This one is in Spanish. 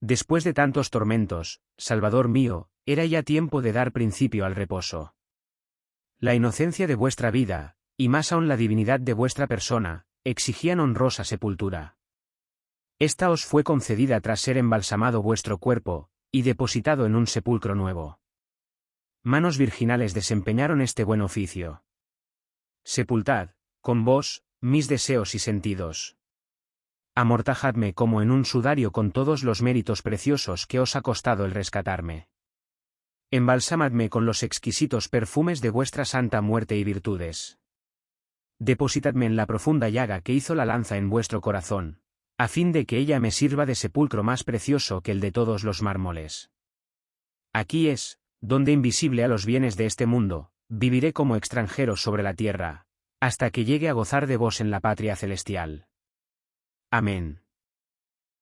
Después de tantos tormentos, Salvador mío, era ya tiempo de dar principio al reposo. La inocencia de vuestra vida, y más aún la divinidad de vuestra persona, exigían honrosa sepultura. Esta os fue concedida tras ser embalsamado vuestro cuerpo, y depositado en un sepulcro nuevo. Manos virginales desempeñaron este buen oficio. Sepultad, con vos, mis deseos y sentidos. Amortajadme como en un sudario con todos los méritos preciosos que os ha costado el rescatarme. Embalsamadme con los exquisitos perfumes de vuestra santa muerte y virtudes. Depositadme en la profunda llaga que hizo la lanza en vuestro corazón, a fin de que ella me sirva de sepulcro más precioso que el de todos los mármoles. Aquí es, donde invisible a los bienes de este mundo, viviré como extranjero sobre la tierra, hasta que llegue a gozar de vos en la patria celestial. Amén.